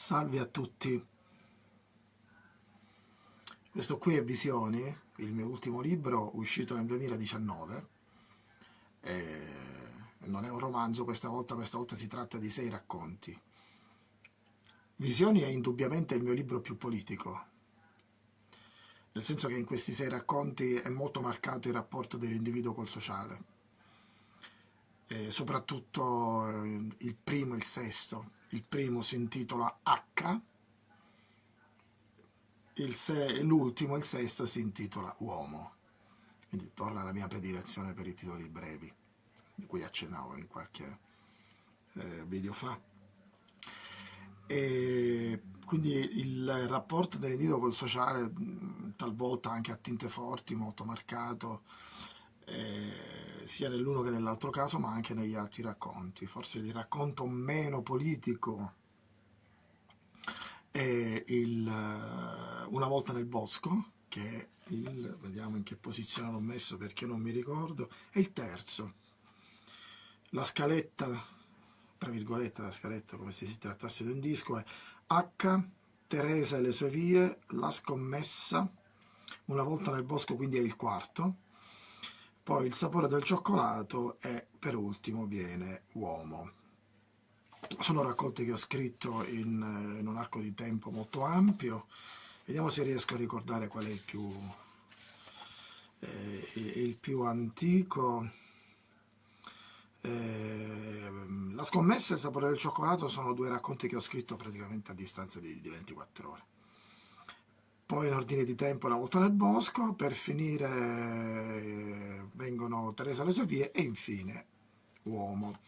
Salve a tutti. Questo qui è Visioni, il mio ultimo libro uscito nel 2019. E non è un romanzo questa volta, questa volta si tratta di sei racconti. Visioni è indubbiamente il mio libro più politico, nel senso che in questi sei racconti è molto marcato il rapporto dell'individuo col sociale. E soprattutto eh, il primo e il sesto, il primo si intitola H, l'ultimo, il sesto, si intitola Uomo. Quindi torna alla mia predilezione per i titoli brevi, di cui accennavo in qualche eh, video fa. E quindi il rapporto dell'individuo col sociale, talvolta anche a tinte forti, molto marcato, eh, sia nell'uno che nell'altro caso, ma anche negli altri racconti. Forse il racconto meno politico è il uh, Una volta nel bosco, che il, vediamo in che posizione l'ho messo perché non mi ricordo, è il terzo. La scaletta, tra virgolette la scaletta come se si trattasse di un disco, è H, Teresa e le sue vie, La scommessa, Una volta nel bosco quindi è il quarto, poi il sapore del cioccolato e per ultimo viene uomo. Sono racconti che ho scritto in, in un arco di tempo molto ampio, vediamo se riesco a ricordare qual è il più, eh, il più antico. Eh, la scommessa e il sapore del cioccolato sono due racconti che ho scritto praticamente a distanza di, di 24 ore poi in ordine di tempo una volta nel bosco, per finire eh, vengono Teresa le Sofie e infine Uomo.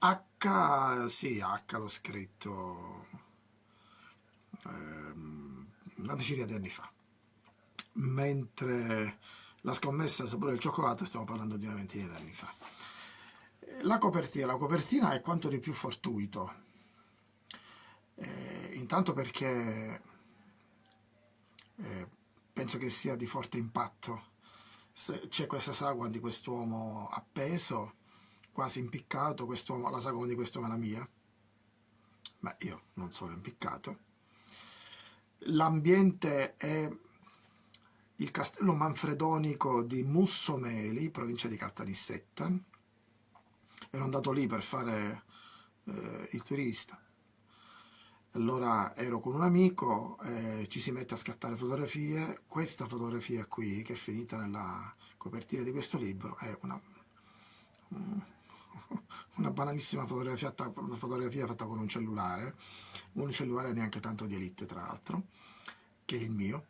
H, sì, H l'ho scritto ehm, una decina di anni fa, mentre la scommessa sapore del cioccolato stiamo parlando di una ventina di anni fa. La copertina, la copertina è quanto di più fortuito, eh, intanto perché eh, penso che sia di forte impatto. C'è questa sagua di quest'uomo appeso, quasi impiccato, la sagoma di quest'uomo è la mia, ma io non sono impiccato. L'ambiente è il castello manfredonico di Mussomeli, provincia di Caltanissetta. Ero andato lì per fare eh, il turista allora ero con un amico, eh, ci si mette a scattare fotografie, questa fotografia qui, che è finita nella copertina di questo libro, è una, una banalissima fotografia, fotografia fatta con un cellulare, un cellulare neanche tanto di elite tra l'altro, che è il mio,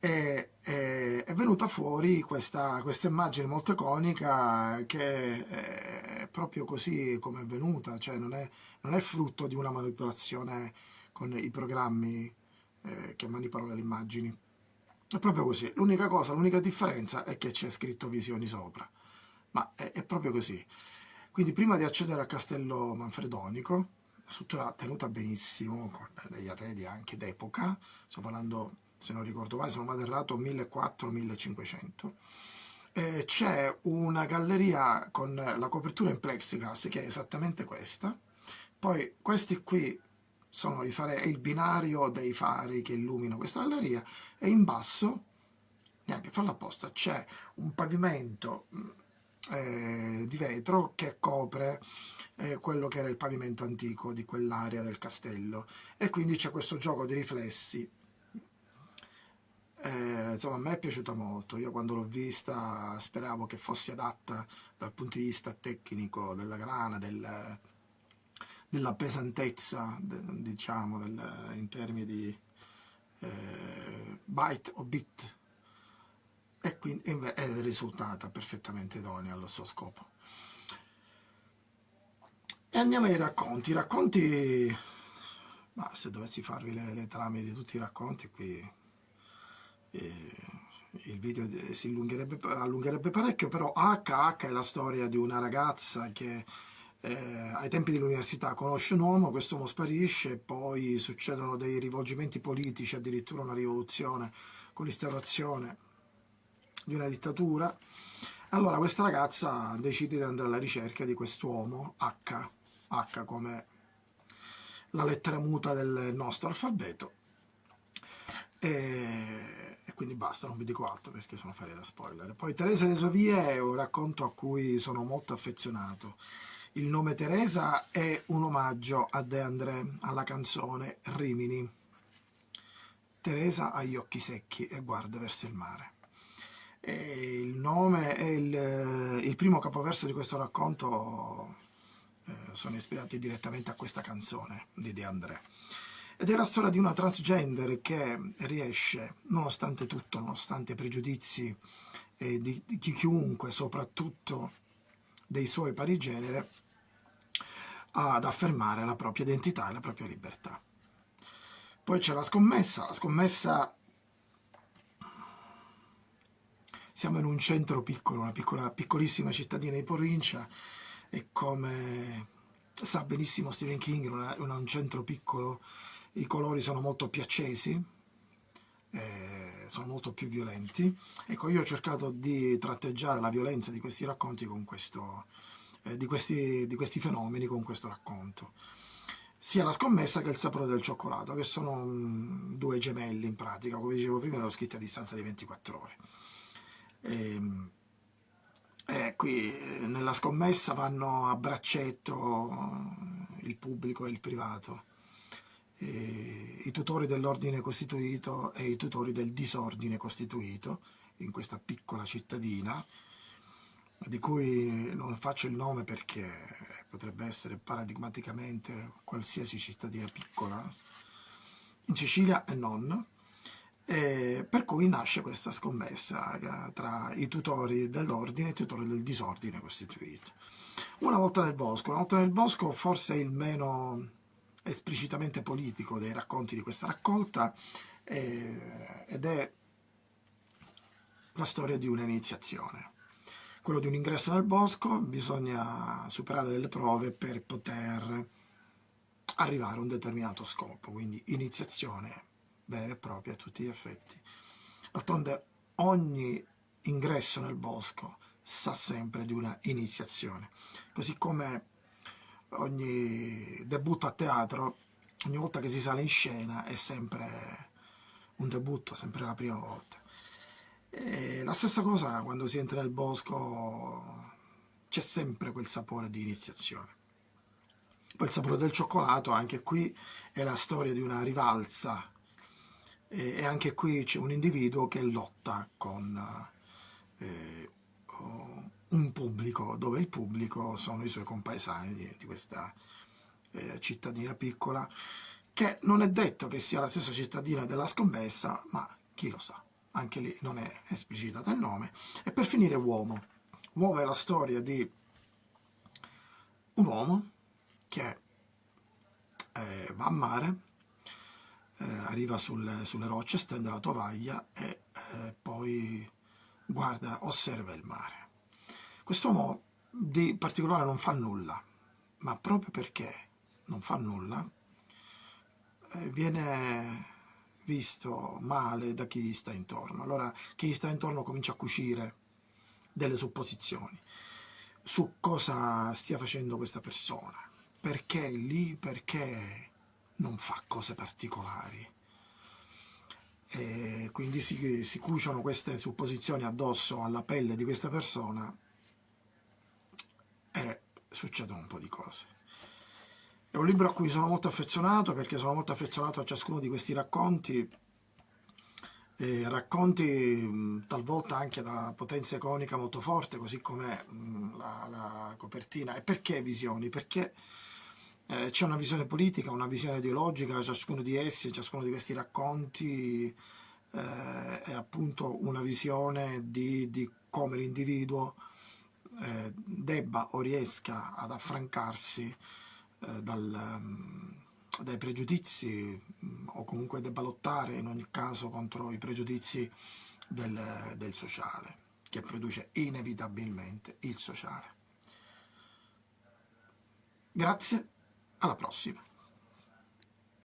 e, e, è venuta fuori questa, questa, immagine molto iconica che è proprio così come è venuta, cioè non è, non è frutto di una manipolazione con i programmi eh, che manipolano le immagini. È proprio così. L'unica cosa, l'unica differenza è che c'è scritto visioni sopra, ma è, è, proprio così. Quindi prima di accedere al castello manfredonico, struttura tenuta benissimo, con degli arredi anche d'epoca, sto parlando se non ricordo male, se non vado errato, 1400-1500. Eh, c'è una galleria con la copertura in plexiglass che è esattamente questa. Poi questi qui sono i fare, è il binario dei fari che illuminano questa galleria e in basso, neanche farlo apposta, c'è un pavimento eh, di vetro che copre eh, quello che era il pavimento antico di quell'area del castello e quindi c'è questo gioco di riflessi eh, insomma a me è piaciuta molto, io quando l'ho vista speravo che fosse adatta dal punto di vista tecnico della grana, del, della pesantezza, de, diciamo, del, in termini di eh, byte o bit, e quindi è risultata perfettamente idonea allo suo scopo. E andiamo ai racconti. I racconti, ma se dovessi farvi le, le trame di tutti i racconti qui il video si allungherebbe, allungherebbe, parecchio, però HH è la storia di una ragazza che eh, ai tempi dell'università conosce un uomo, questo uomo sparisce, poi succedono dei rivolgimenti politici, addirittura una rivoluzione con l'instaurazione di una dittatura. Allora questa ragazza decide di andare alla ricerca di quest'uomo, H, H come la lettera muta del nostro alfabeto e, e, quindi basta, non vi dico altro perché sono ferie da spoiler. Poi Teresa e le sue vie è un racconto a cui sono molto affezionato. Il nome Teresa è un omaggio a De André, alla canzone Rimini. Teresa ha gli occhi secchi e guarda verso il mare. E il nome è il, il primo capoverso di questo racconto eh, sono ispirati direttamente a questa canzone di De André. Ed è la storia di una transgender che riesce, nonostante tutto, nonostante i pregiudizi eh, di, di chiunque, soprattutto dei suoi pari genere, ad affermare la propria identità e la propria libertà. Poi c'è la scommessa, la scommessa siamo in un centro piccolo, una piccola, piccolissima cittadina di provincia e come sa benissimo Stephen King, in un centro piccolo i colori sono molto più accesi, eh, sono molto più violenti. Ecco, io ho cercato di tratteggiare la violenza di questi racconti con questo, eh, di, questi, di questi fenomeni con questo racconto sia la scommessa che il sapore del cioccolato, che sono um, due gemelli in pratica, come dicevo prima, l'ho scritta a distanza di 24 ore. E, ehm, e qui nella scommessa vanno a braccetto il pubblico e il privato, e i tutori dell'ordine costituito e i tutori del disordine costituito in questa piccola cittadina, di cui non faccio il nome perché potrebbe essere paradigmaticamente qualsiasi cittadina piccola, in Sicilia e non, e per cui nasce questa scommessa eh, tra i tutori dell'ordine e i tutori del disordine costituito. Una volta nel bosco, una volta nel bosco forse il meno esplicitamente politico dei racconti di questa raccolta eh, ed è la storia di un'iniziazione. Quello di un ingresso nel bosco bisogna superare delle prove per poter arrivare a un determinato scopo, quindi iniziazione vera e propria a tutti gli effetti. D'altronde ogni ingresso nel bosco sa sempre di una iniziazione, così come ogni debutto a teatro, ogni volta che si sale in scena è sempre un debutto, sempre la prima volta. E la stessa cosa quando si entra nel bosco c'è sempre quel sapore di iniziazione. Poi il sapore del cioccolato, anche qui è la storia di una rivalsa e anche qui c'è un individuo che lotta con eh, un pubblico, dove il pubblico sono i suoi compaesani di, di questa eh, cittadina piccola, che non è detto che sia la stessa cittadina della scommessa, ma chi lo sa, anche lì non è esplicitato il nome. E per finire uomo. Uomo è la storia di un uomo che eh, va a mare, eh, arriva sul, sulle rocce, stende la tovaglia e eh, poi guarda, osserva il mare. Quest'uomo di particolare non fa nulla, ma proprio perché non fa nulla, eh, viene visto male da chi gli sta intorno. Allora chi gli sta intorno comincia a cucire delle supposizioni su cosa stia facendo questa persona, perché lì, perché non fa cose particolari. E quindi si, si cuciono queste supposizioni addosso alla pelle di questa persona succedono un po' di cose. È un libro a cui sono molto affezionato perché sono molto affezionato a ciascuno di questi racconti, eh, racconti talvolta anche dalla potenza iconica molto forte, così come la, la, copertina. E perché visioni? Perché eh, c'è una visione politica, una visione ideologica, ciascuno di essi, ciascuno di questi racconti eh, è appunto una visione di, di come l'individuo eh, debba o riesca ad affrancarsi eh, dal, um, dai pregiudizi um, o comunque debba lottare in ogni caso contro i pregiudizi del, del sociale, che produce inevitabilmente il sociale. Grazie alla prossima.